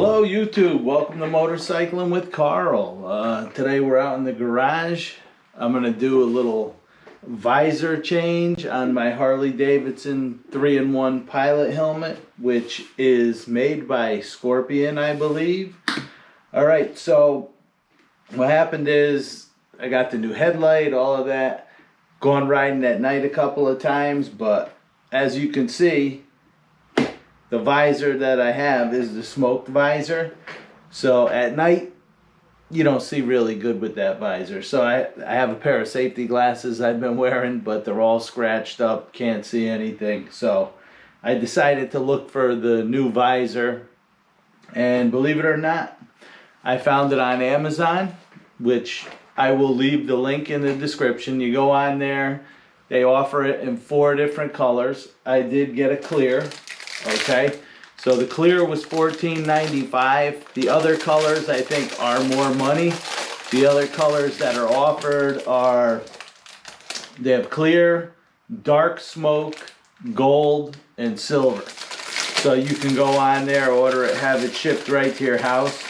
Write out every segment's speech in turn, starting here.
Hello YouTube, welcome to Motorcycling with Carl. Uh, today we're out in the garage. I'm going to do a little visor change on my Harley Davidson 3-in-1 pilot helmet, which is made by Scorpion, I believe. Alright, so what happened is I got the new headlight, all of that. Gone riding at night a couple of times, but as you can see, the visor that I have is the smoked visor. So at night, you don't see really good with that visor. So I, I have a pair of safety glasses I've been wearing, but they're all scratched up, can't see anything. So I decided to look for the new visor. And believe it or not, I found it on Amazon, which I will leave the link in the description. You go on there, they offer it in four different colors. I did get a clear, okay? So the clear was $14.95. The other colors I think are more money. The other colors that are offered are, they have clear, dark smoke, gold, and silver. So you can go on there, order it, have it shipped right to your house.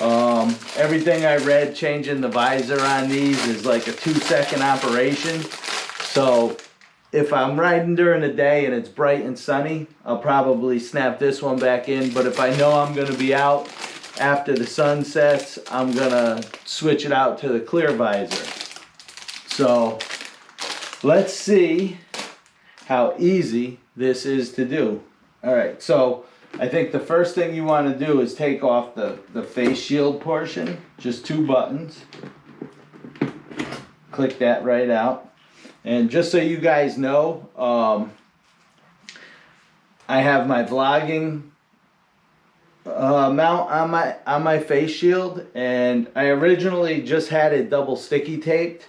Um, everything I read changing the visor on these is like a two second operation. So if I'm riding during the day and it's bright and sunny, I'll probably snap this one back in. But if I know I'm going to be out after the sun sets, I'm going to switch it out to the clear visor. So let's see how easy this is to do. All right, so I think the first thing you want to do is take off the, the face shield portion, just two buttons. Click that right out. And just so you guys know, um, I have my vlogging uh, mount on my on my face shield, and I originally just had it double sticky taped,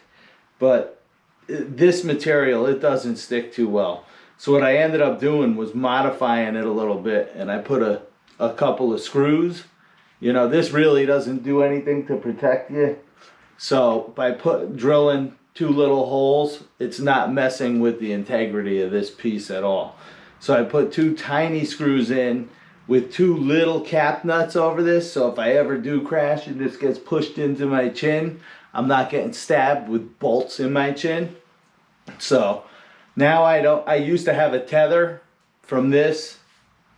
but this material it doesn't stick too well. So what I ended up doing was modifying it a little bit, and I put a a couple of screws. You know, this really doesn't do anything to protect you. So by put drilling two little holes, it's not messing with the integrity of this piece at all. So I put two tiny screws in with two little cap nuts over this. So if I ever do crash and this gets pushed into my chin, I'm not getting stabbed with bolts in my chin. So now I don't, I used to have a tether from this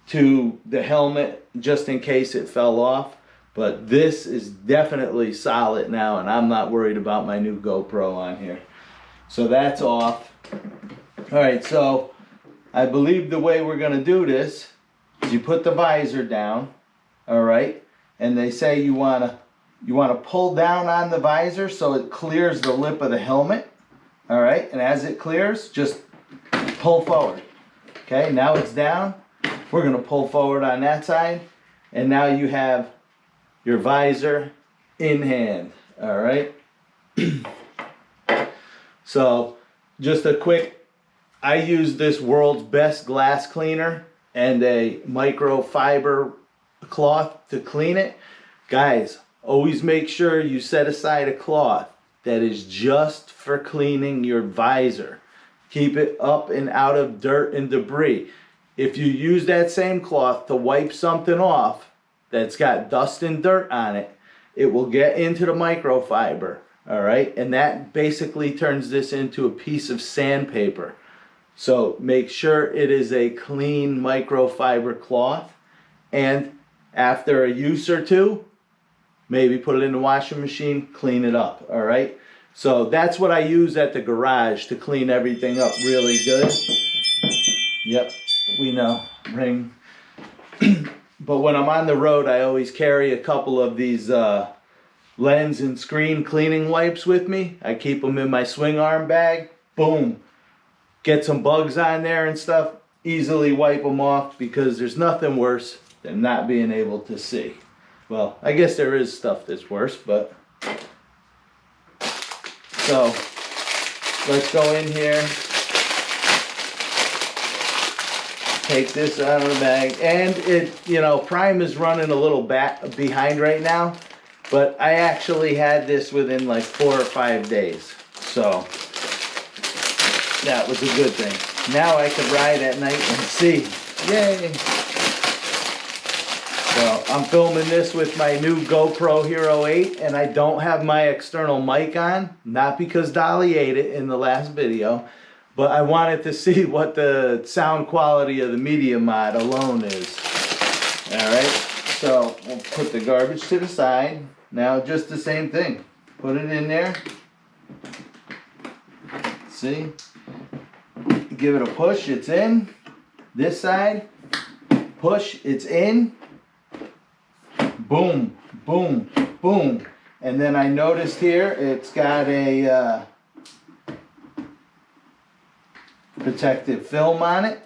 to the helmet just in case it fell off. But this is definitely solid now and I'm not worried about my new GoPro on here. So that's off. All right, so I believe the way we're gonna do this is you put the visor down, all right? And they say you wanna, you wanna pull down on the visor so it clears the lip of the helmet, all right? And as it clears, just pull forward. Okay, now it's down. We're gonna pull forward on that side. And now you have your visor in hand, all right? so just a quick, I use this world's best glass cleaner and a microfiber cloth to clean it. Guys, always make sure you set aside a cloth that is just for cleaning your visor. Keep it up and out of dirt and debris. If you use that same cloth to wipe something off, that's got dust and dirt on it, it will get into the microfiber, all right? And that basically turns this into a piece of sandpaper. So make sure it is a clean microfiber cloth. And after a use or two, maybe put it in the washing machine, clean it up, all right? So that's what I use at the garage to clean everything up really good. Yep, we know, ring. But when I'm on the road, I always carry a couple of these uh, lens and screen cleaning wipes with me. I keep them in my swing arm bag. Boom. Get some bugs on there and stuff. Easily wipe them off because there's nothing worse than not being able to see. Well, I guess there is stuff that's worse, but... So, let's go in here. Take this out of the bag. And it, you know, Prime is running a little back behind right now. But I actually had this within like four or five days. So that was a good thing. Now I could ride at night and see. Yay! So I'm filming this with my new GoPro Hero 8 and I don't have my external mic on, not because Dolly ate it in the last video, but I wanted to see what the sound quality of the Media Mod alone is. Alright, so we'll put the garbage to the side. Now just the same thing. Put it in there. See? Give it a push, it's in. This side, push, it's in. Boom, boom, boom. And then I noticed here, it's got a uh, protective film on it.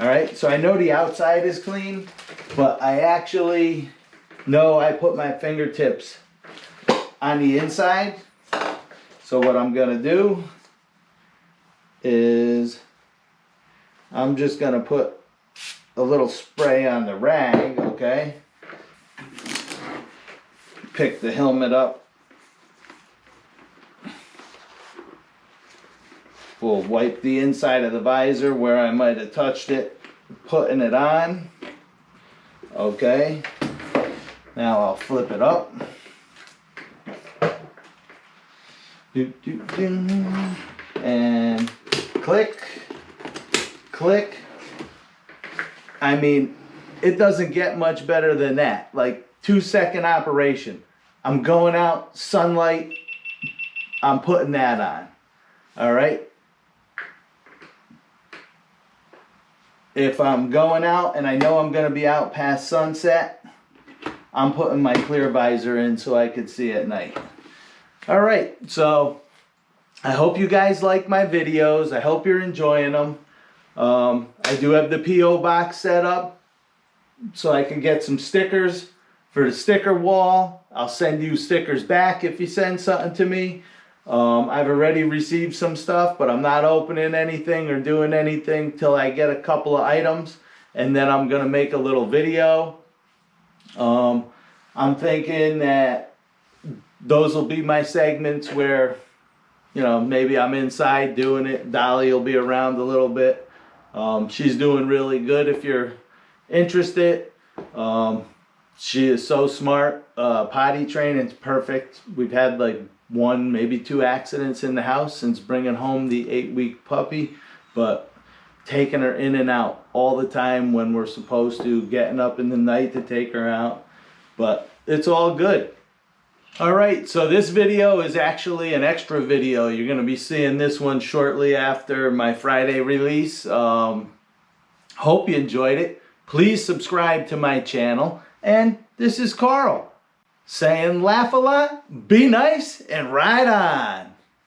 All right, so I know the outside is clean, but I actually know I put my fingertips on the inside. So what I'm gonna do is I'm just gonna put a little spray on the rag, okay? Pick the helmet up. We'll wipe the inside of the visor where I might have touched it, putting it on. Okay. Now I'll flip it up. Do, do, do. And click, click. I mean, it doesn't get much better than that. Like two second operation. I'm going out, sunlight, I'm putting that on. All right. If I'm going out and I know I'm going to be out past sunset, I'm putting my clear visor in so I could see at night. All right, so I hope you guys like my videos. I hope you're enjoying them. Um, I do have the P.O. box set up so I can get some stickers for the sticker wall. I'll send you stickers back if you send something to me. Um, I've already received some stuff, but I'm not opening anything or doing anything till I get a couple of items. And then I'm going to make a little video. Um, I'm thinking that those will be my segments where, you know, maybe I'm inside doing it. Dolly will be around a little bit. Um, she's doing really good if you're interested. Um, she is so smart. Uh, potty training's perfect. We've had like one, maybe two accidents in the house since bringing home the eight week puppy, but taking her in and out all the time when we're supposed to, getting up in the night to take her out. But it's all good. All right, so this video is actually an extra video. You're going to be seeing this one shortly after my Friday release. Um, hope you enjoyed it. Please subscribe to my channel. And this is Carl saying laugh a lot, be nice, and ride on.